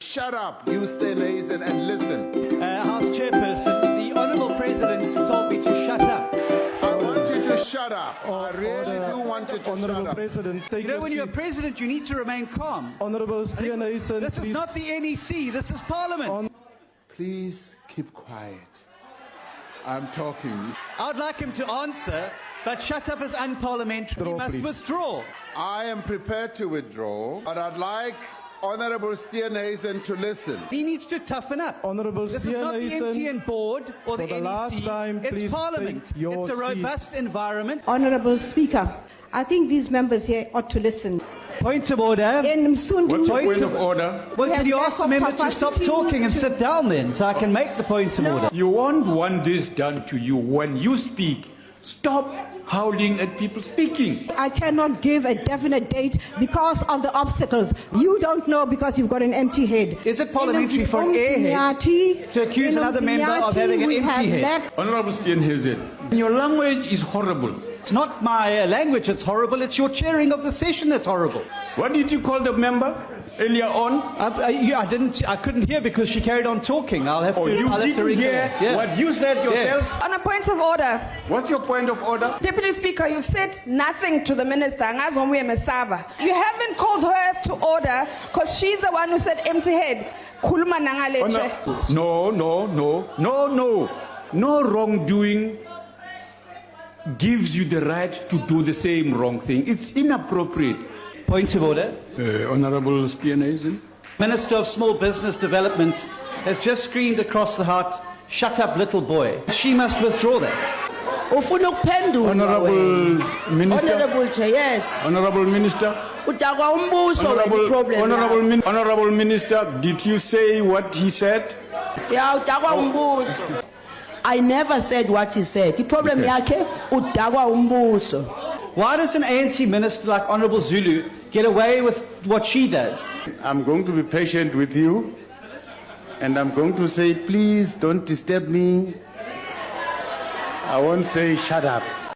Shut up, you stay Nathan, and listen. Uh, House Chairperson, the Honourable President told me to shut up. I want you to shut up. I really Order. do want you to shut Honorable up. President, take You know, your when you're a president, you need to remain calm. Honorable Steenhuisen, This is not the NEC, this is Parliament. On- Please keep quiet. I'm talking. I'd like him to answer, but shut up is unparliamentary. he must please. withdraw. I am prepared to withdraw, but I'd like Honorable Steenhuisen to listen. He needs to toughen up. Honorable This is not the MTN board or the for the NEC. last time, it's please Parliament. take your It's a seat. robust environment. Honorable Speaker, I think these members here ought to listen. Point of order. In Msundu, What's your Point point of- of order? Well, We can you ask the of member to stop talking and to- sit down then so I can make the point of order? You won't want this done to you when you speak. Stop howling at people speaking. I cannot give a definite date because of the obstacles. You don't know because you've got an empty head. Is it parliamentary for an airhead to accuse another member of having an empty have head? lack- Honorable Steenhuisen, your language is horrible. It's not my uh, language that's horrible, it's your chairing of the session that's horrible. What did you call the member earlier on? I, I, you- I didn't, I couldn't hear because she carried on talking. I'll have Oh, to, you I'll didn't ring hear. Yeah. what you said yourself? On a point of order, What's your point of order? Deputy Speaker, you've said nothing to the minister. Ngazi ngomuye mesaba. You haven't called her to order because she's the one who said empty head. Khuluma nangale oh, No, no, no, no, no. No wrongdoing gives you the right to do the same wrong thing. It's inappropriate. Point of order. Uh, Honorable Steenhuisen. Minister of Small Business Development has just screamed across the heart, shut up little boy. She must withdraw that. ufuna ukuphendula Honorable. Minister. honorable chair yes Honorable Minister. udakwa umbuso Honorable, problem Honorable, Min- Honorable Minister, did you say what he said? ya udakwa umbuso i never said what he said iproblem Okay. yakhe udakwa umbuso Why does an ANC minister like Honorable Zulu get away with what she does? I'm going to be patient with you, and I'm going to say, please don't disturb me. I won't say shut up.